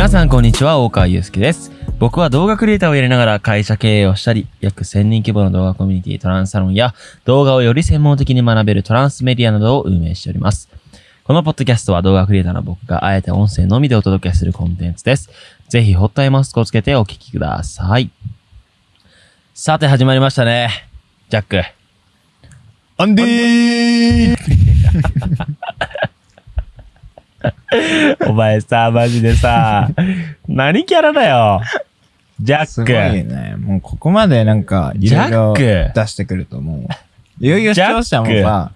皆さんこんにちは、大川祐介です。僕は動画クリエイターをやりながら会社経営をしたり、約1000人規模の動画コミュニティトランスサロンや動画をより専門的に学べるトランスメディアなどを運営しております。このポッドキャストは動画クリエイターの僕があえて音声のみでお届けするコンテンツです。ぜひホットアイマスクをつけてお聞きください。さて始まりましたね。ジャック。アンディー お前さ、マジでさ、何キャラだよ。ジャすごいック。ね。もうここまでなんか、いジろいろャック出してくるともう、いよいよ視聴者もさ、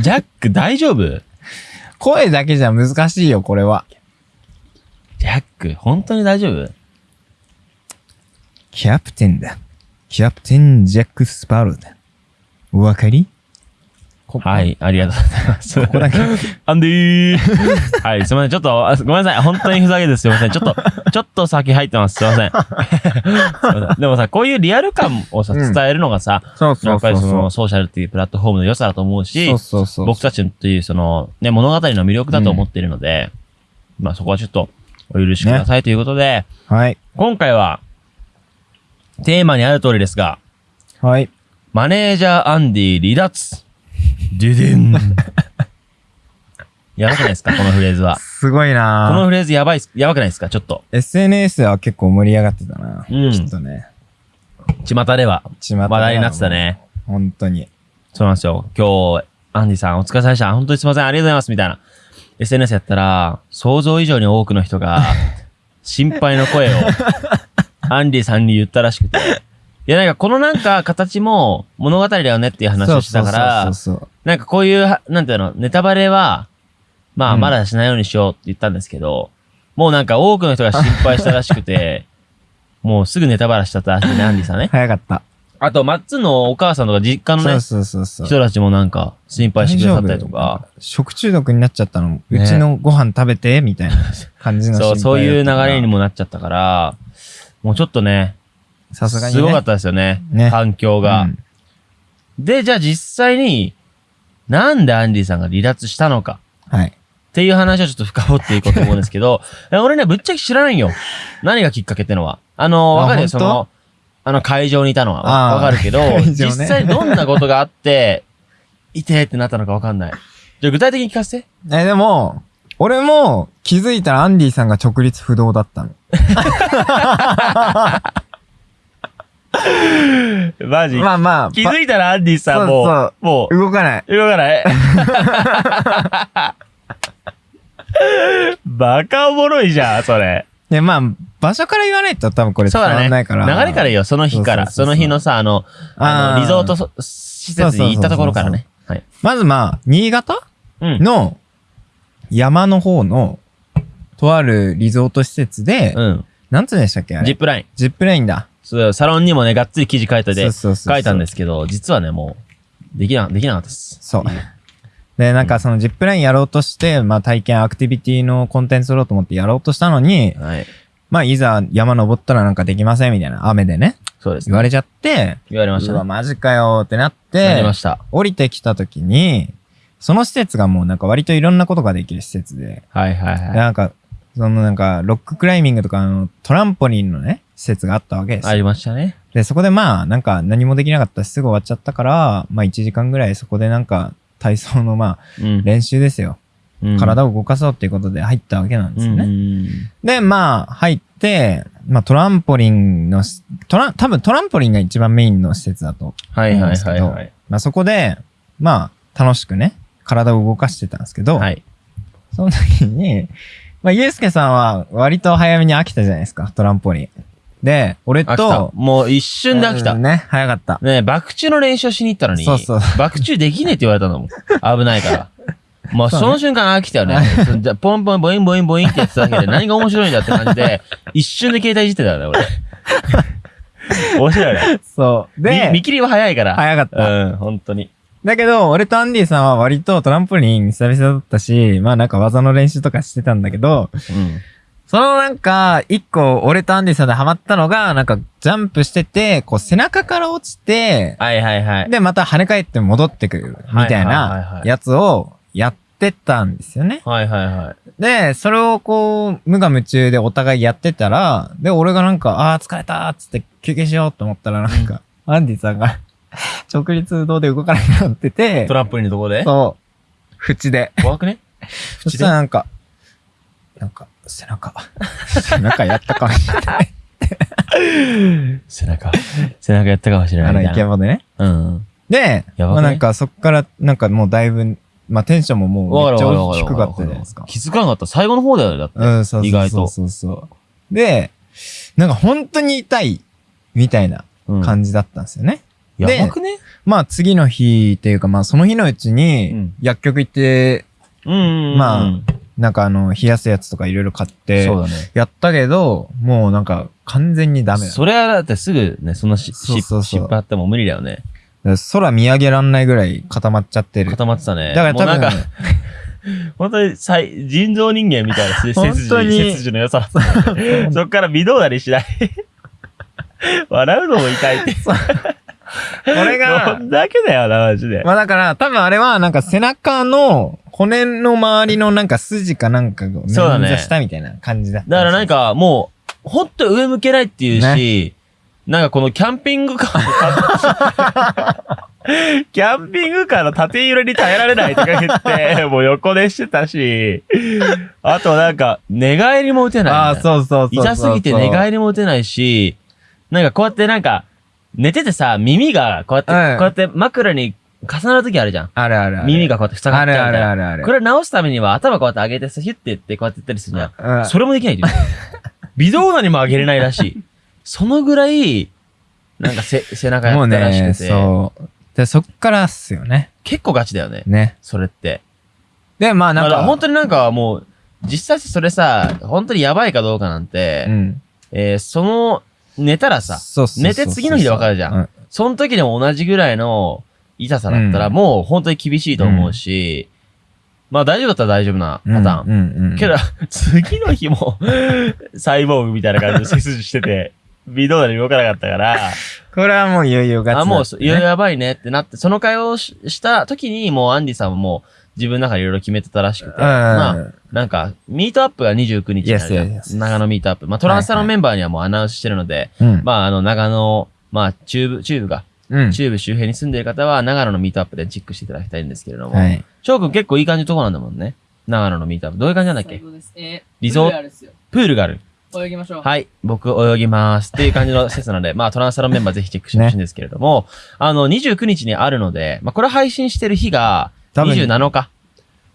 ジャック大丈夫？声だけじゃ難しいよ、これは。ジャック、本当に大丈夫？キャプテンだ。キャプテンジャック・スパローだ。お分かり？ここはい、ありがとうございます。ここだけ。アンディー はい、すみません。ちょっと、あごめんなさい。本当にふざけです。すみません。ちょっと、ちょっと先入ってます。すみません。すいませんでもさ、こういうリアル感をさ、うん伝えるのがさ、そうそうやっぱりそ。のソーシャルっていうプラットフォームの良さだと思うしそう、そうそう。僕たちというその、ね、物語の魅力だと思っているので、まあそこはちょっとお許しくださいということで、はい。今回は、テーマにある通りですが、はい。マネージャーアンディ離脱。デュデン。やばくないですか？このフレーズは。すごいこのなフレーズやばいやばくないですか？ちょっと。SNS は結構盛り上がってたな。うんきっとね。巷では巷では話題になってたね。本当に。そうなんですよ。今日、アンディさんお疲れ様でした。本当にすいません。ありがとうございます。みたいな。SNS やったら、想像以上に多くの人が、心配の声を、アンディさんに言ったらしくて。いや、なんかこのなんか形も物語だよねっていう話をしてたから、なんかこういうは、なんていうの、ネタバレは、まあ、うんまだしないようにしようって言ったんですけど、もうなんか多くの人が心配したらしくて、もうすぐネタバラしちゃったらしいね、アンディさんね。早かった。あと、マッツンのお母さんとか実家のね、そうそうそう。人たちもなんか心配してくださったりとか、食中毒になっちゃったの？ねうちのご飯食べて、みたいな感じのそう、そういう流れにも。もなっちゃったから、もうちょっとね、さすがに、ね。すごかったですよね、ね環境が。うんで、じゃあ実際に、なんでアンディさんが離脱したのか。はい。っていう話をちょっと深掘っていこうと思うんですけど、え俺ね、ぶっちゃけ知らないよ。何がきっかけってのは。あの、あわかるよ、その、あの会場にいたのはわわかるけど、ね実際どんなことがあって、いてってなったのかわかんない。じゃあ具体的に聞かせて。え、でも、俺も気づいたらアンディさんが直立不動だったの。マジまあまあ、気づいたらアンディさんもそうう、もう、動かない。動かない バカおもろいじゃん、それ。で、まあ、場所から言わないと多分これ伝わ。らないから。流れからいいよ、その日から。そうそうそうそうその日のさ、あの、あの、リゾートそ施設に行ったところからね。はい。まずまあ、新潟うん。の山の方の、とあるリゾート施設で、うん。なんつうんでしたっけあれ？ジップライン。ジップラインだ。そう、サロンにもね、がっつり記事書いたで、書いたんですけど、実はね、もう、できな、できなかったです。そう。で、なんかそのジップラインやろうとして、まあ体験アクティビティのコンテンツ取ろうと思ってやろうとしたのに、はい。まあいざ山登ったらなんかできませんみたいな雨でね、そうです、言われちゃって、言われましたうわ、ね。マジかよってなっなりまて、した。降りてきた時に、その施設がもうなんか割といろんなことができる施設で、はいはいはい。でなんか、そのなんか、ロッククライミングとかのトランポリンのね、施設があったわけですよ。ありましたね。で、そこでまあ、なんか何もできなかったしすぐ終わっちゃったから、まあ1時間ぐらいそこでなんか、体操のまあ、うん。練習ですよ。うん体を動かそうっていうことで入ったわけなんですよね。うんで、まあ、入って、まあトランポリンのし、トラン、多分トランポリンが一番メインの施設だとはいはいはいはい。まあそこで、まあ、楽しくね、体を動かしてたんですけど、はい。その時に、まあ、ゆうすけさんは割と早めに飽きたじゃないですか、トランポリン。で、俺飽きたと、。もう一瞬で飽きた。ねうんね、早かった。え、爆中の練習しに行ったのに、そうそう爆中できねえって言われたんだもん。危ないから。まあ、そうねその瞬間飽きたよね。じゃあポンポンボインボインボインってやってただけで 何が面白いんだって感じで、一瞬で携帯いじってたよね、俺。面白いよね。そう。見で見、切りは早いから。早かった。うん、本当に。だけど、俺とアンディさんは割とトランポリン久々だったし、まあなんか技の練習とかしてたんだけど、うん。そのなんか、一個俺とアンディさんでハマったのが、なんかジャンプしてて、こう背中から落ちて、はいはいはい。で、また跳ね返って戻ってくる、みたいないやつをやって、たんですよね。はいはいはい。で、それをこう、無我夢中でお互いやってたら、で、俺がなんか、ああー、疲れたーっつって休憩しようと思ったら、なんか、アンディさんが、直立動で動かなくなっててト、ランポリンのとこで？そう、縁で。怖くね？そしたらなんか、なんか、背中、背中やったかもしれない。背中。背中やったかもしれなあの、イ。ケボでね。うん。で、まあなんかそっから、なんかもうだいぶ、まあテンションももうめっちゃ低かったじゃないですか。気づかなかった。最後の方だよね、だって。うん、そう意外とそうそうそうそう。で、なんか本当に痛い、みたいなうん感じだったんですよね。でやばくね？まあ次の日っていうかまあその日のうちうにん、薬局行って、うん。まあなんかあの、冷やすやつとかいろいろ買ってそう、だね。やったけど、もうなんか完全にダメだ。それはだってすぐね、そんなしそうそうそう湿湿布あっても無理だよね。空見上げらんないぐらい固まっちゃってる。固まってたね。だから多分、もうなんか、本当に最人造人間みたいな背 筋の良さ。そっから微動だにしない。笑うのも痛いって。俺が どんだけだよな、マジで。まあだから、多分あれはなんか背中の骨の周りのなんか筋かなんかをそうだね捻挫したみたいな感じだった。だからなん、かもう、ほんと上向けないっていうし、なんかこのキャンピングカーの キャンピングカーの縦揺れに耐えられないとか言って、もう横でしてたし、あとなんか寝返りも打てない。ああ、そうそうそうそう。痛すぎて寝返りも打てないし、なんかこうやってなんか、寝ててさ、耳がこうやって、うんこうやって枕に重なる時あるじゃん。あるあるある。耳がこうやって塞があるあっちゃうみたいな。るあるある。これ直すためには頭こうやって上げてさ、ヒュッて言ってこうやって言ったりするじゃん。うんそれもできないって言う微動だにも上げれないらしい。そのぐらい、なんかせ 背中やもうったらしね、くて、そう。で、そっからっすよね。結構ガチだよね。ね。それって。で、まあなんだからか、本当になんかもう、実際それさ、本当にやばいかどうかなんて、うん。えーその、寝たらさ、寝て次の日でわかるじゃんうんその時でも同じぐらいの痛さだったら、うんもう本当に厳しいと思うし、まあ大丈夫だったら大丈夫なパターン。うんうんうん。けど、次の日も、サイボーグみたいな感じで背筋してて、微動だに動かなかったから、これはもういよいよガチだあ、もうそ、いややばいねってなって、その会話をしした時に、もうアンディさんはもう自分の中でいろいろ決めてたらしくて、うん。まあ、なんか、ミートアップが29日になる.長野ミートアップ。まあ、トランスタのメンバーにはもうアナウンスしてるので、うん。まあ、あの、長野、まあ、中部、中部が、うん。中部周辺に住んでいる方は、長野のミートアップでチェックしていただきたいんですけれども、はい。翔くん結構いい感じのとこなんだもんね。長野のミートアップ。どういう感じなんだっけ？最高です。えー、リゾープールあるっすよ。プールがある。泳ぎましょう。はい。僕泳ぎます。っていう感じの施設なので、まあトランスサロンメンバーぜひチェックしてほしいんですけれども、あの、29日にあるので、まあこれ配信してる日が多分27日。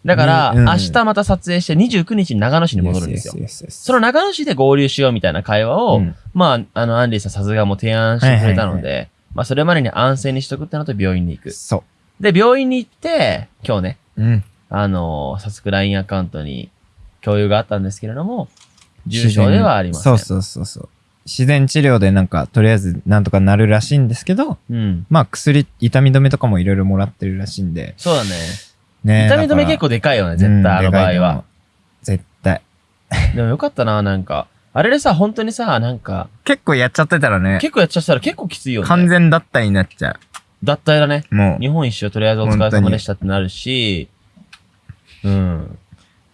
だから、うんうん明日また撮影して29日に長野市に戻るんですよ。Yes, yes, yes, yes. その長野市で合流しようみたいな会話を、うんまあ、あの、アンディさんさすがもう提案してくれたので、はいまあそれまでに安静にしとくってのと病院に行く。そで、病院に行って、今日ね、う。うん。あの早速 LINE アカウントに共有があったんですけれども、重症ではありません。そうそうそうそう。自然治療でなんか、とりあえずなんとかなるらしいんですけど、うん。まあ薬、痛み止めとかもいろいろもらってるらしいんで。そうだね。ね痛み止め結構でかいよね、絶対あの場合は。。絶対。でもよかったな、なんか。あれでさ、本当にさ、なんか、結構やっちゃってたらね、結構やっちゃったら結構きついよね。完全脱退になっちゃ脱退だね。う。もう。日本一周とりあえずお疲れ様でしたってなるし、うん。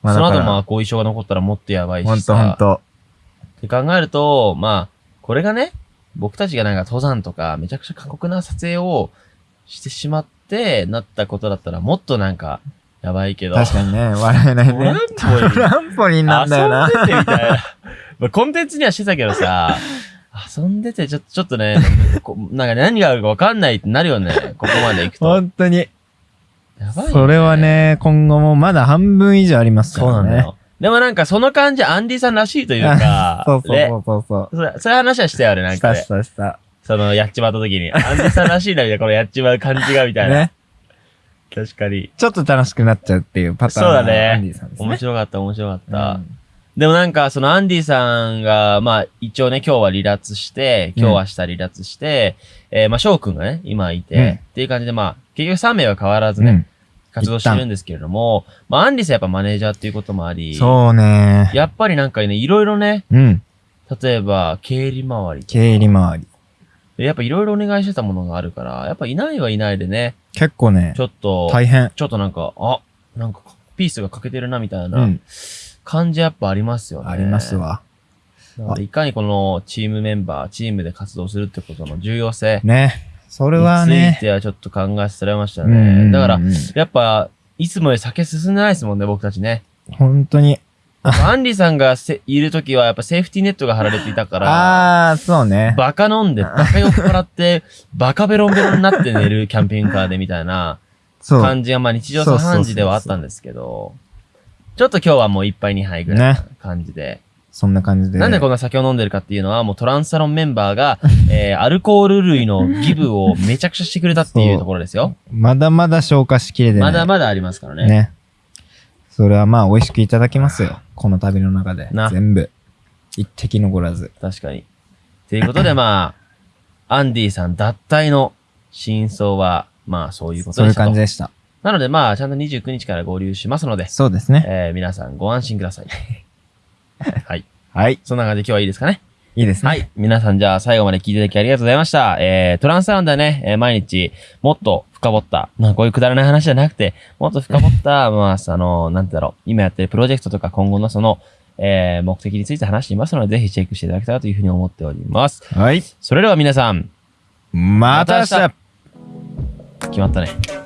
まあその後まあ後遺症が残ったらもっとやばいほんしさ。とほんと。って考えると、まあ、これがね、僕たちがなんか登山とかめちゃくちゃ過酷な撮影をしてしまってなったことだったらもっとなんかやばいけど。確かにね、笑えないトランね。ポリントランポリンなんだよな。遊んでてみたいな。まあ、コンテンツにはしてたけどさ、遊んでてちょっと、ちょっとね、こなんか何があるかわかんないってなるよね。ここまで行くと。本当に。やばいよね。それは。ね、今後もまだ半分以上ありますからね。そうなんだよ。でもなんかその感じアンディさんらしいというか、そうそうねそうそうそそうそういう話はしたよね、なう。んかねしたし。たした。その、やっちまった時に。アンディさんらしいな、みたいな、このやっちまう感じが、みたいな。ね。確かに。ちょっと楽しくなっちゃうっていうパターンそうだねアンディさんですね。面白かった、面白かった。うんでもなんか、そのアンディさんが、まあ、一応ね、今日は離脱して、今日は明日離脱して、えーまあ、翔くんがね、今いて、うんっていう感じで、まあ、結局3名は変わらずね、うん活動してるんですけれども、まあ、アンディさんやっぱマネージャーっていうこともあり、そうね。やっぱりなんかね、いろいろね、うん。例えば、経理周り経理周り。やっぱいろいろお願いしてたものがあるから、やっぱいないはいないでね、結構ねち、ょっと、大変。ちょっとなんか、あ、なんかピースが欠けてるなみたいうなん感じやっぱありますよね。あります。わ。いかにこのチームメンバー、チームで活動するってことの重要性ね。それについはね。てはちょっと考えさせられましたうんうんうんね。だから、やっぱ、いつもより酒進んでないですもんね、僕たちね。本当に。アンリさんがせいるときはやっぱセーフティーネットが張られていたから、ああ、そうね。バカ飲んで、バカ酔っ払って、バカベロンベロンになって寝るキャンピングカーでみたいなそう。感じが、まあ日常茶飯事ではあったんですけど、ちょっと今日はもう一杯二杯ぐらいな感じで、そんな感じで。なんでこんな酒を飲んでるかっていうのは、もうトランスサロンメンバーが、えー、アルコール類のギブをめちゃくちゃしてくれたっていうところですよ。まだまだ消化しきれてない。まだまだありますからね。ね。それはまあ美味しくいただきますよ。この旅の中でな。全部。一滴残らず。確かに。ということで、まあ、アンディさん脱退の真相は、まあそういうことそういう感じでした。なので、まあ、ちゃんと29日から合流しますので、そうですね。えー、皆さんご安心ください。はい。はい。そんな感じで今日はいいですかね？いいですね。はい。皆さんじゃあ最後まで聞いていただきありがとうございました。えー、トランスサロンではね、えー毎日もっと深掘った、まあこういうくだらない話じゃなくて、もっと深掘った、まあ、その、なんてだろう、今やってるプロジェクトとか今後のその、えー、目的について話していますので、ぜひチェックしていただけたらというふうに思っております。はい。それでは皆さん、また明日決まったね。